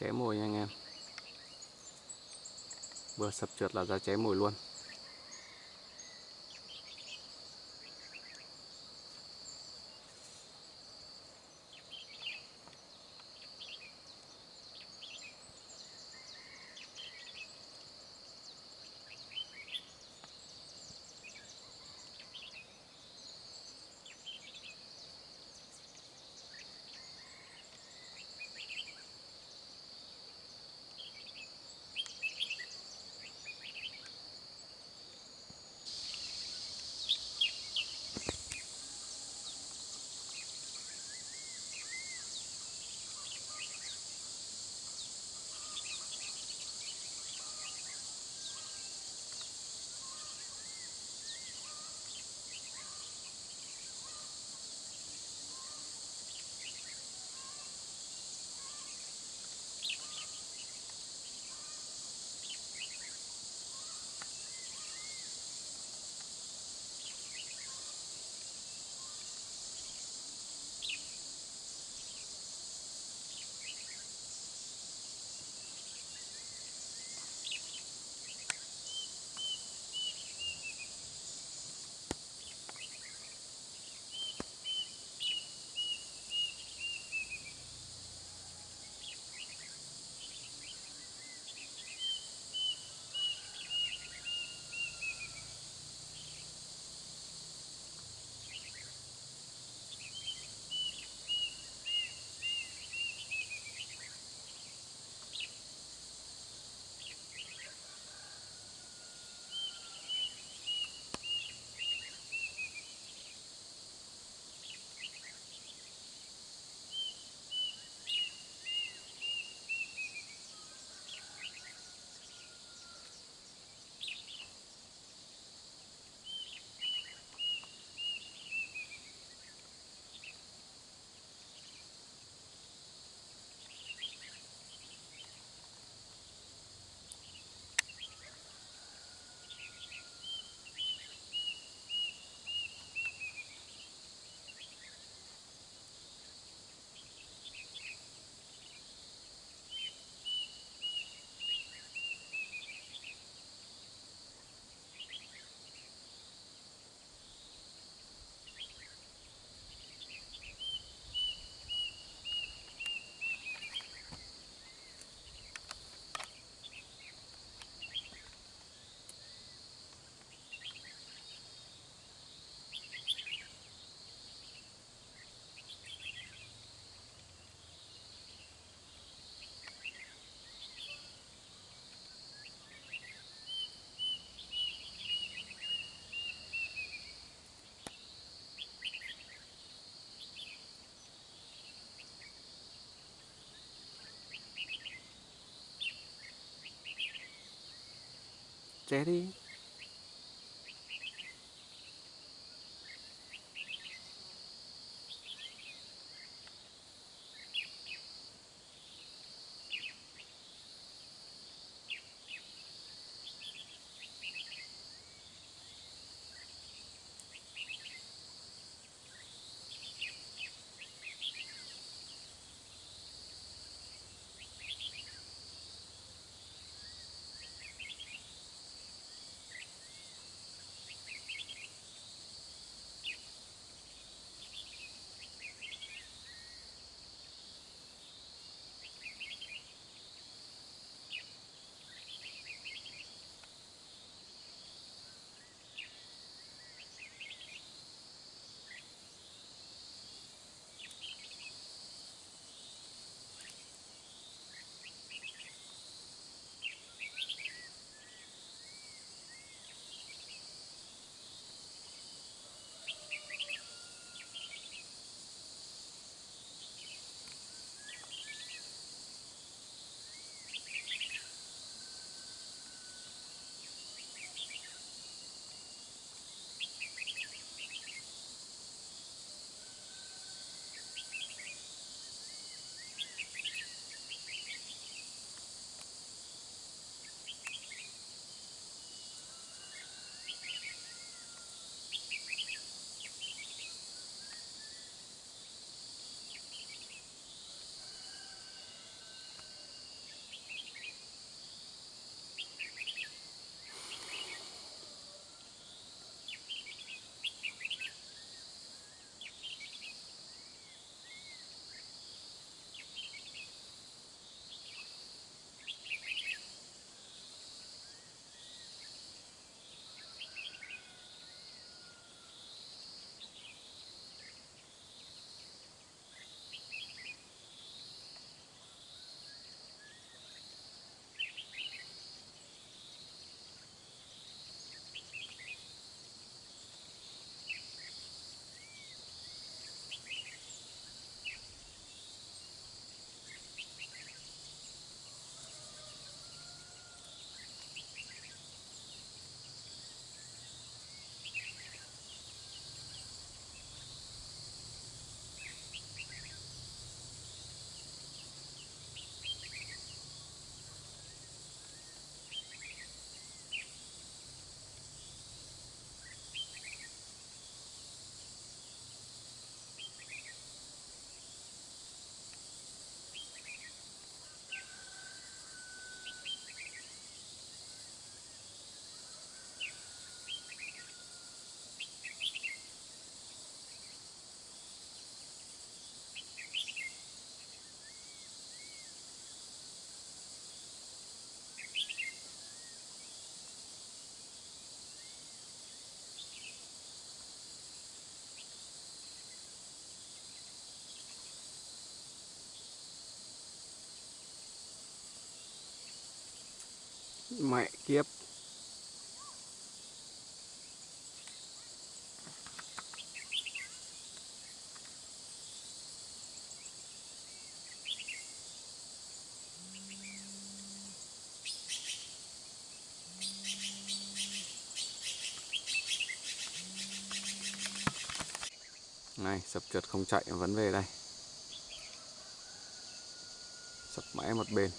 Ché mồi nha anh em. Vừa sập trượt là ra ché mồi luôn. Ché mẹ kiếp. Này sập trượt không chạy vẫn về đây. Sập mãi một bên.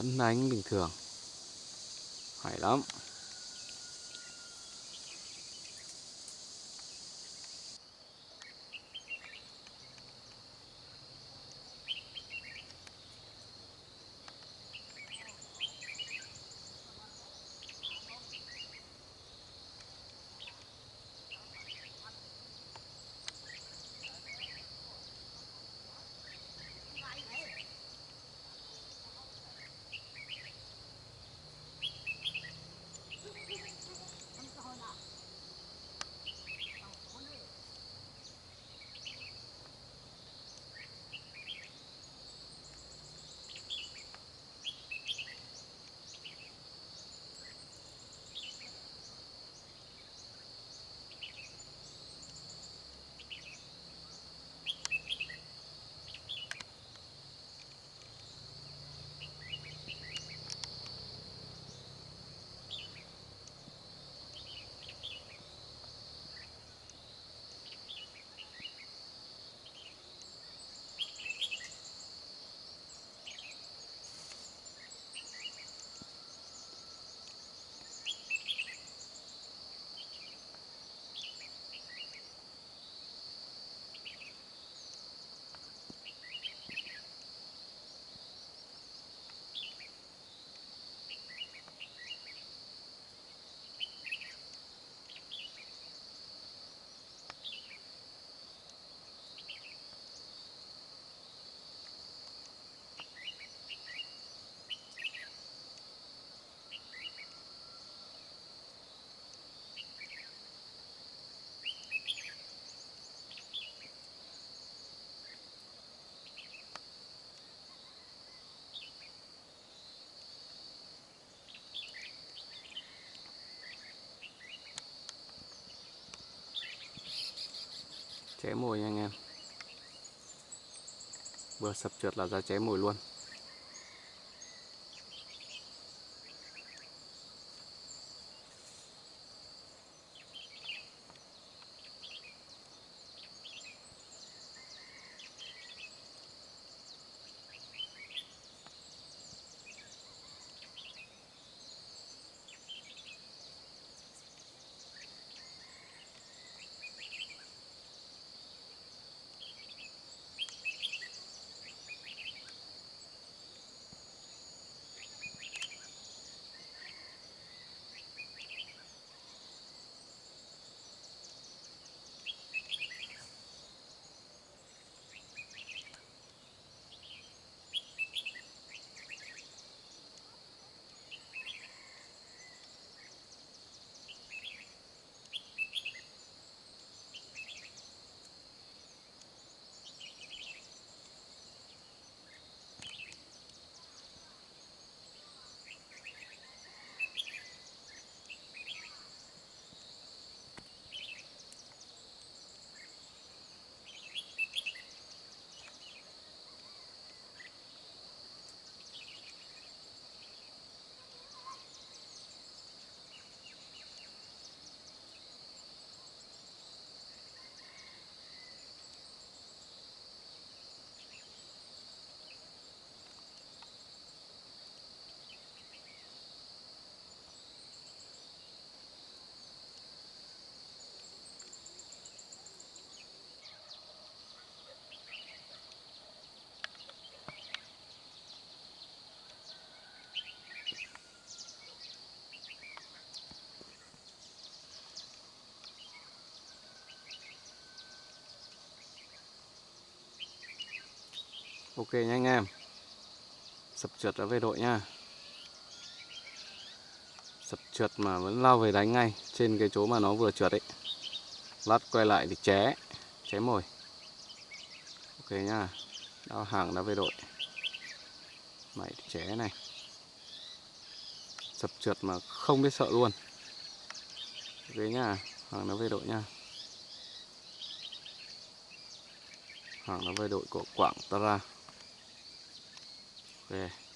Vẫn đánh bình thường. Hay lắm. Cháy mồi nha anh em. Vừa sập trượt là ra cháy mồi luôn. Ok nha anh em. Sập trượt đã về đội nha. Sập trượt mà vẫn lao về đánh ngay trên cái chỗ mà nó vừa trượt ấy. Lát quay lại thì ché ché mồi. Ok nha. Đao hàng đã về đội. Mày ché này. Sập trượt mà không biết sợ luôn. Ok nha. Hàng đã về đội nha. Hàng đã về đội của quảng tara ok